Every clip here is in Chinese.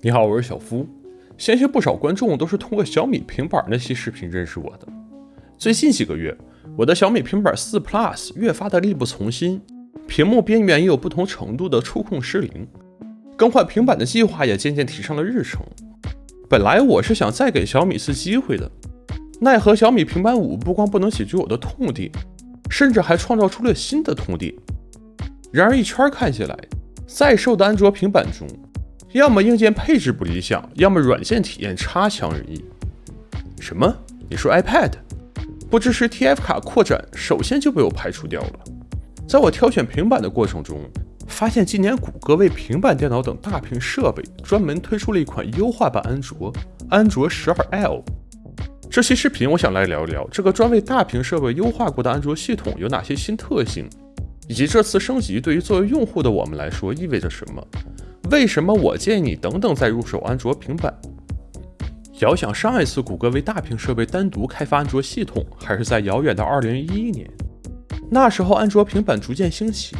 你好，我是小夫。相信不少观众都是通过小米平板那期视频认识我的。最近几个月，我的小米平板四 Plus 越发的力不从心，屏幕边缘也有不同程度的触控失灵，更换平板的计划也渐渐提上了日程。本来我是想再给小米次机会的，奈何小米平板五不光不能解决我的痛点，甚至还创造出了新的痛点。然而一圈看下来，在售的安卓平板中，要么硬件配置不理想，要么软件体验差强人意。什么？你说 iPad 不支持 TF 卡扩展，首先就被我排除掉了。在我挑选平板的过程中，发现今年谷歌为平板电脑等大屏设备专门推出了一款优化版安卓——安卓十二 L。这期视频我想来聊一聊这个专为大屏设备优化过的安卓系统有哪些新特性。以及这次升级对于作为用户的我们来说意味着什么？为什么我建议你等等再入手安卓平板？遥想上一次谷歌为大屏设备单独开发安卓系统，还是在遥远的2011年。那时候安卓平板逐渐兴起，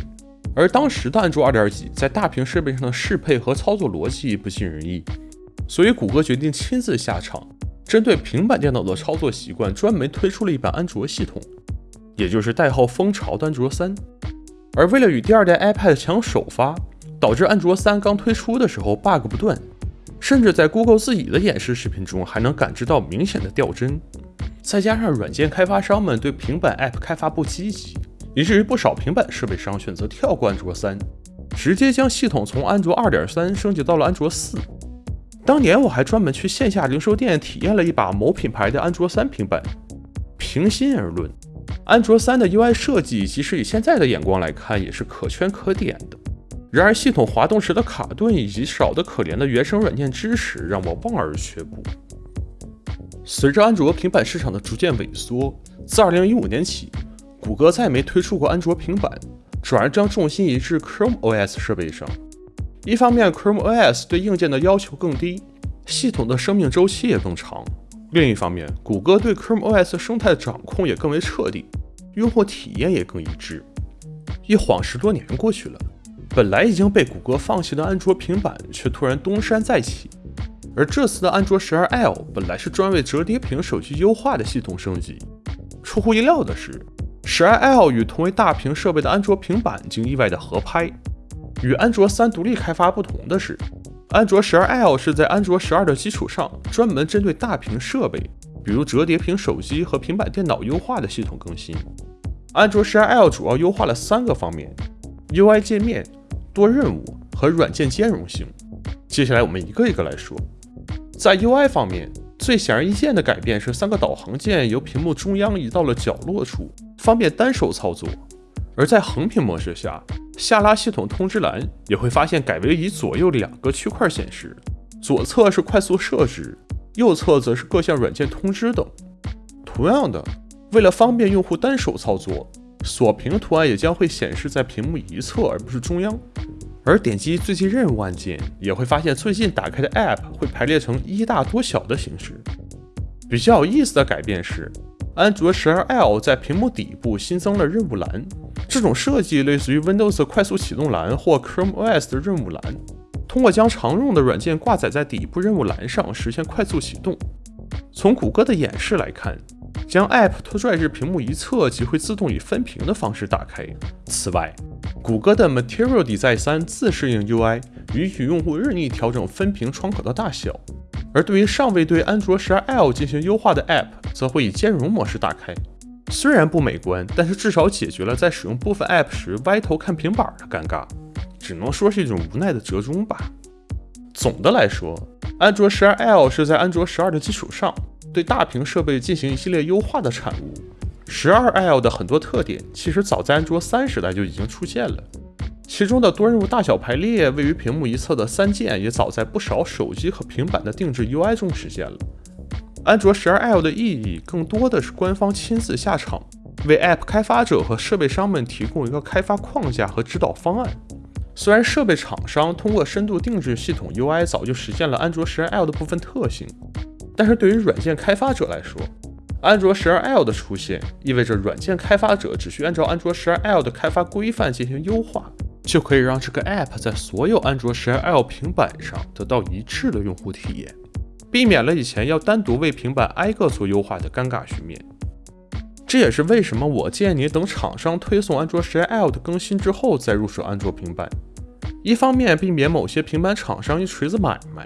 而当时的安卓2点几在大屏设备上的适配和操作逻辑不尽人意，所以谷歌决定亲自下场，针对平板电脑的操作习惯，专门推出了一版安卓系统，也就是代号“蜂巢”的安卓三。而为了与第二代 iPad 抢首发，导致安卓三刚推出的时候 bug 不断，甚至在 Google 自己的演示视频中还能感知到明显的掉帧。再加上软件开发商们对平板 App 开发不积极，以至于不少平板设备商选择跳过安卓三，直接将系统从安卓二点三升级到了安卓四。当年我还专门去线下零售店体验了一把某品牌的安卓三平板，平心而论。安卓三的 UI 设计，即使以现在的眼光来看，也是可圈可点的。然而，系统滑动时的卡顿以及少得可怜的原生软件支持，让我望而却步。随着安卓平板市场的逐渐萎缩，自2015年起，谷歌再没推出过安卓平板，转而将重心移至 Chrome OS 设备上。一方面，Chrome OS 对硬件的要求更低，系统的生命周期也更长。另一方面，谷歌对 Chrome OS 生态的掌控也更为彻底，用户体验也更一致。一晃十多年过去了，本来已经被谷歌放弃的安卓平板却突然东山再起。而这次的安卓十二 L 本来是专为折叠屏手机优化的系统升级，出乎意料的是，十二 L 与同为大屏设备的安卓平板竟意外的合拍。与安卓三独立开发不同的是。安卓十二 L 是在安卓十二的基础上，专门针对大屏设备，比如折叠屏手机和平板电脑优化的系统更新。安卓十二 L 主要优化了三个方面：UI 界面、多任务和软件兼容性。接下来我们一个一个来说。在 UI 方面，最显而易见的改变是三个导航键由屏幕中央移到了角落处，方便单手操作；而在横屏模式下，下拉系统通知栏也会发现改为以左右两个区块显示，左侧是快速设置，右侧则是各项软件通知等。同样的，为了方便用户单手操作，锁屏图案也将会显示在屏幕一侧而不是中央。而点击最近任务按键，也会发现最近打开的 App 会排列成一大多小的形式。比较有意思的改变是，安卓十二 L 在屏幕底部新增了任务栏。这种设计类似于 Windows 快速启动栏或 Chrome OS 的任务栏，通过将常用的软件挂载在底部任务栏上实现快速启动。从谷歌的演示来看，将 App 拖拽至屏幕一侧即会自动以分屏的方式打开。此外，谷歌的 Material Design 3自适应 UI 允许用户任意调整分屏窗口的大小，而对于尚未对安卓 12L 进行优化的 App，则会以兼容模式打开。虽然不美观，但是至少解决了在使用部分 App 时歪头看平板的尴尬，只能说是一种无奈的折中吧。总的来说，安卓 12L 是在安卓12的基础上，对大屏设备进行一系列优化的产物。十二 L 的很多特点其实早在安卓三时代就已经出现了，其中的多任务大小排列、位于屏幕一侧的三键，也早在不少手机和平板的定制 UI 中实现了。安卓十二 L 的意义更多的是官方亲自下场，为 App 开发者和设备商们提供一个开发框架和指导方案。虽然设备厂商通过深度定制系统 UI 早就实现了安卓十二 L 的部分特性，但是对于软件开发者来说，安卓十二 L 的出现意味着软件开发者只需按照安卓十二 L 的开发规范进行优化，就可以让这个 App 在所有安卓 12L 平板上得到一致的用户体验，避免了以前要单独为平板挨个做优化的尴尬局面。这也是为什么我建议你等厂商推送安卓 12L 的更新之后再入手安卓平板。一方面避免某些平板厂商一锤子买卖，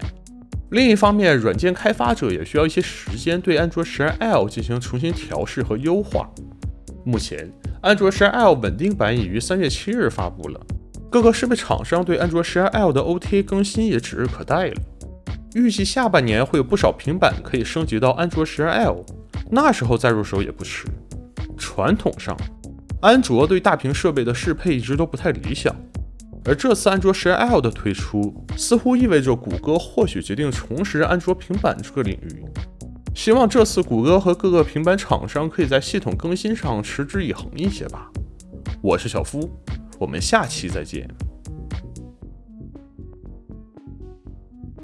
另一方面软件开发者也需要一些时间对安卓 12L 进行重新调试和优化。目前，安卓 12L 稳定版已于三月七日发布了。各个设备厂商对安卓 12L 的 OTA 更新也指日可待了。预计下半年会有不少平板可以升级到安卓 12L，那时候再入手也不迟。传统上，安卓对大屏设备的适配一直都不太理想，而这次安卓 12L 的推出，似乎意味着谷歌或许决定重拾安卓平板这个领域。希望这次谷歌和各个平板厂商可以在系统更新上持之以恒一些吧。我是小夫。我们下期再见。